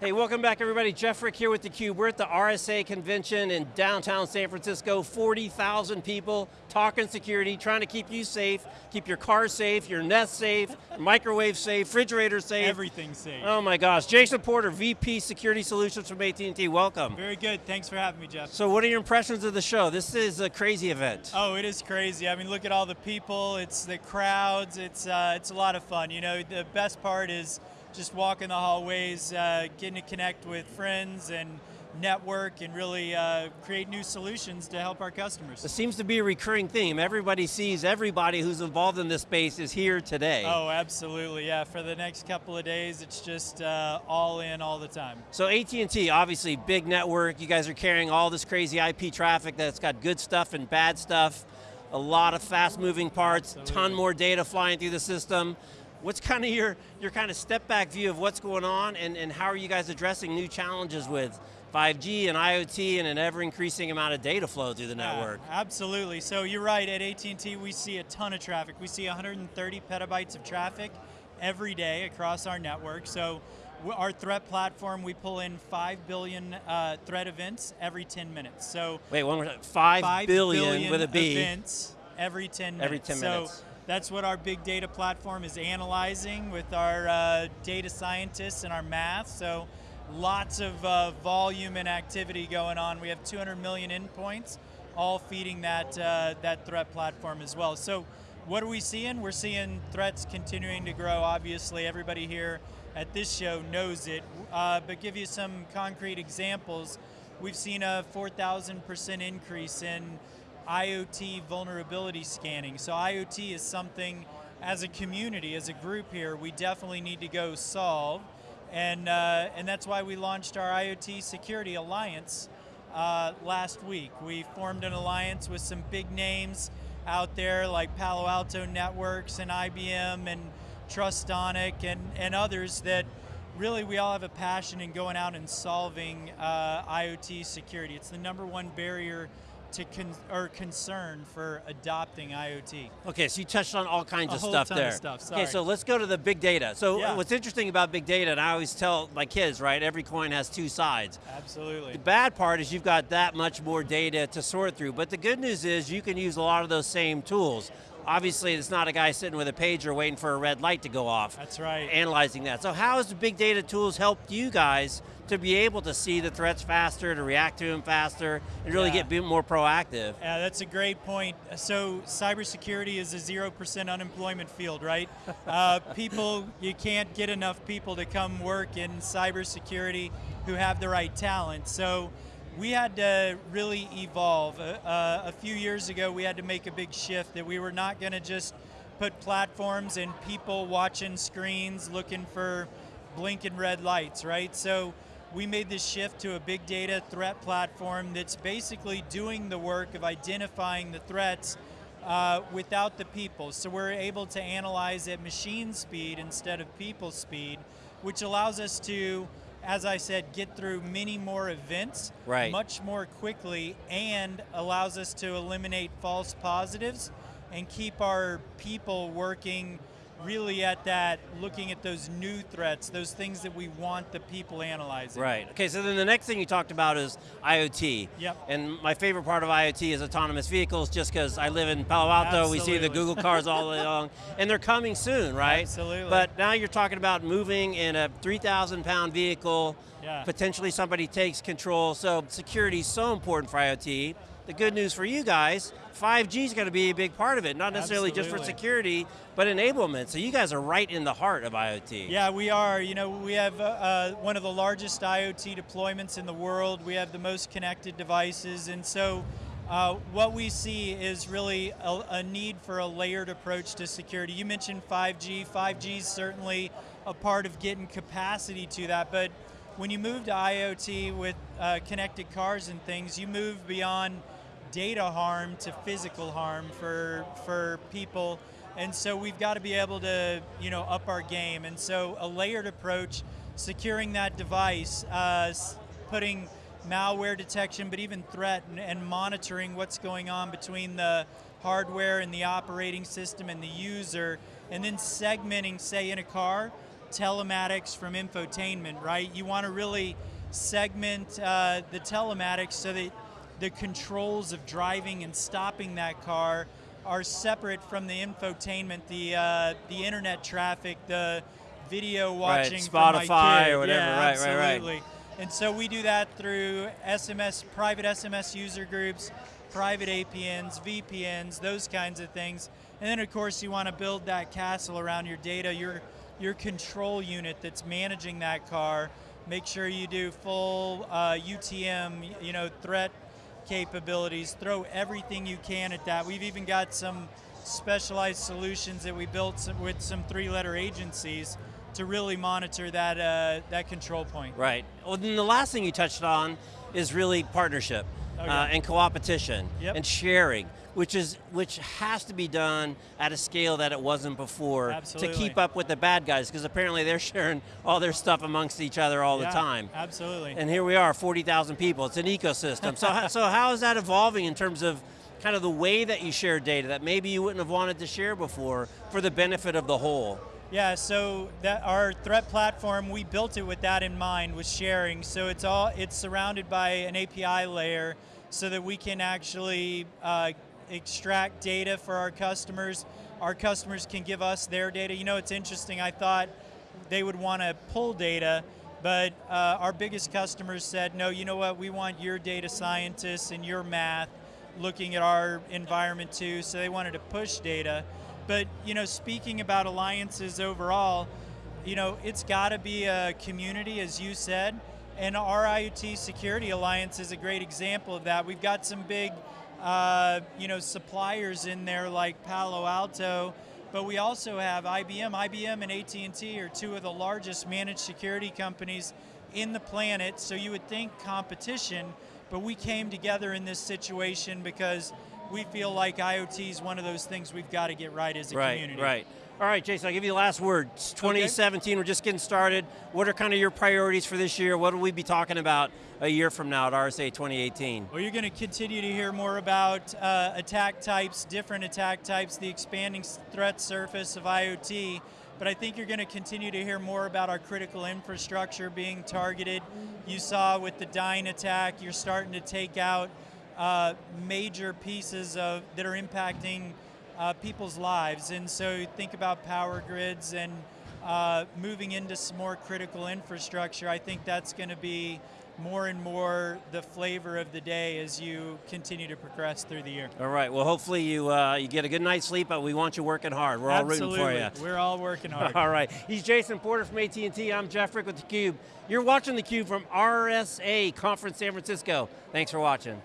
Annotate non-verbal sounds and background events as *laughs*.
Hey, welcome back everybody. Jeff Frick here with theCUBE. We're at the RSA convention in downtown San Francisco. 40,000 people talking security, trying to keep you safe, keep your car safe, your Nest safe, microwave safe, refrigerator safe. Everything safe. Oh my gosh. Jason Porter, VP Security Solutions from AT&T, welcome. Very good, thanks for having me, Jeff. So what are your impressions of the show? This is a crazy event. Oh, it is crazy. I mean, look at all the people, it's the crowds, it's, uh, it's a lot of fun. You know, the best part is just walking the hallways, uh, getting to connect with friends and network and really uh, create new solutions to help our customers. It seems to be a recurring theme. Everybody sees everybody who's involved in this space is here today. Oh, absolutely, yeah. For the next couple of days, it's just uh, all in all the time. So AT&T, obviously big network. You guys are carrying all this crazy IP traffic that's got good stuff and bad stuff. A lot of fast moving parts, absolutely. ton more data flying through the system. What's kind of your, your kind of step back view of what's going on and, and how are you guys addressing new challenges with 5G and IoT and an ever increasing amount of data flow through the network? Yeah, absolutely, so you're right, at AT&T we see a ton of traffic. We see 130 petabytes of traffic every day across our network. So our threat platform, we pull in 5 billion uh, threat events every 10 minutes. So Wait, one more time, 5, 5 billion, billion with a B. events every 10 minutes. Every 10 minutes. So that's what our big data platform is analyzing with our uh, data scientists and our math. So lots of uh, volume and activity going on. We have 200 million endpoints, all feeding that, uh, that threat platform as well. So what are we seeing? We're seeing threats continuing to grow. Obviously, everybody here at this show knows it. Uh, but give you some concrete examples. We've seen a 4,000% increase in IoT vulnerability scanning. So IoT is something, as a community, as a group here, we definitely need to go solve. And, uh, and that's why we launched our IoT Security Alliance uh, last week. We formed an alliance with some big names out there like Palo Alto Networks and IBM and Trustonic and, and others that really we all have a passion in going out and solving uh, IoT security. It's the number one barrier to con or concern for adopting IoT. Okay, so you touched on all kinds a of stuff there. Of stuff, okay, so let's go to the big data. So yeah. what's interesting about big data, and I always tell my kids, right, every coin has two sides. Absolutely. The bad part is you've got that much more data to sort through, but the good news is you can use a lot of those same tools. Obviously, it's not a guy sitting with a pager waiting for a red light to go off. That's right. Analyzing that. So how has the big data tools helped you guys to be able to see the threats faster, to react to them faster, and really yeah. get more proactive? Yeah, that's a great point. So cybersecurity is a 0% unemployment field, right? *laughs* uh, people, you can't get enough people to come work in cybersecurity who have the right talent. So we had to really evolve. Uh, uh, a few years ago, we had to make a big shift that we were not going to just put platforms and people watching screens looking for blinking red lights, right? So we made this shift to a big data threat platform that's basically doing the work of identifying the threats uh, without the people. So we're able to analyze at machine speed instead of people speed, which allows us to as I said, get through many more events right. much more quickly and allows us to eliminate false positives and keep our people working really at that, looking at those new threats, those things that we want the people analyzing. Right, okay, so then the next thing you talked about is IoT. Yep. And my favorite part of IoT is autonomous vehicles, just because I live in Palo Alto, Absolutely. we see the Google cars all along, *laughs* and they're coming soon, right? Absolutely. But now you're talking about moving in a 3,000 pound vehicle, yeah. potentially somebody takes control, so security is so important for IoT. The good news for you guys, 5G is going to be a big part of it, not necessarily Absolutely. just for security, but enablement. So you guys are right in the heart of IoT. Yeah, we are. You know, we have uh, uh one of the largest IoT deployments in the world. We have the most connected devices, and so uh, what we see is really a, a, need for a layered approach to security. You mentioned 5G. 5G is certainly a part of getting capacity to that, but when you move to IoT with uh, connected cars and things, you move beyond data harm to physical harm for, for people. And so we've got to be able to you know, up our game. And so a layered approach, securing that device, uh, putting malware detection, but even threat and, and monitoring what's going on between the hardware and the operating system and the user, and then segmenting, say in a car, telematics from infotainment, right? You want to really segment uh, the telematics so that the controls of driving and stopping that car are separate from the infotainment, the uh, the internet traffic, the video watching right, Spotify or whatever. Yeah, right, right, absolutely. right. And so we do that through SMS, private SMS user groups, private APNs, VPNs, those kinds of things. And then of course you want to build that castle around your data, your your control unit that's managing that car. Make sure you do full uh, UTM, you know, threat capabilities. Throw everything you can at that. We've even got some specialized solutions that we built with some three-letter agencies to really monitor that uh, that control point. Right. Well, then the last thing you touched on is really partnership Oh, uh, and co-opetition Yep. and sharing, which is which has to be done at a scale that it wasn't before Absolutely. to keep up with the bad guys, because apparently they're *laughs* sharing all their stuff amongst each other all Yeah, the time. Absolutely. And here we are, 40,000 people. It's an ecosystem. so, so how is that evolving in terms of kind of the way that you share data that maybe you wouldn't have wanted to share before for the benefit of the whole? Yeah, so that our threat platform, we built it with that in mind, with sharing. So it's all it's surrounded by an API layer, so that we can actually uh, extract data for our customers. Our customers can give us their data. You know, it's interesting. I thought they would want to pull data, but uh, our biggest customers said, no. You know what? We want your data scientists and your math looking at our environment too. So they wanted to push data. But you know, speaking about alliances overall, you know, it's got to be a community, as you said, and our IoT Security Alliance is a great example of that. We've got some big, uh, you know, suppliers in there like Palo Alto, but we also have IBM. IBM and AT&T are two of the largest managed security companies in the planet. So you would think competition, but we came together in this situation because we feel like IoT is one of those things we've got to get right as a right, community. Right, right. All right, Jason, I'll give you the last word. It's 2017, we're just getting started. What are kind of your priorities for this year? What will we be talking about a year from now at RSA 2018? Well, you're going to continue to hear more about uh, attack types, different attack types, the expanding threat surface of IoT, but I think you're going to continue to hear more about our critical infrastructure being targeted. You saw with the Dyn attack, you're starting to take out uh, major pieces of that are impacting uh, people's lives, and so think about power grids and uh, moving into some more critical infrastructure. I think that's going to be more and more the flavor of the day as you continue to progress through the year. All right, well, hopefully you, uh, you get a good night's sleep, but we want you working hard. We're all rooting for you. We're all working hard. *laughs* All right, he's Jason Porter from AT&T. I'm Jeff Frick with theCUBE. You're watching theCUBE from RSA Conference San Francisco. Thanks for watching.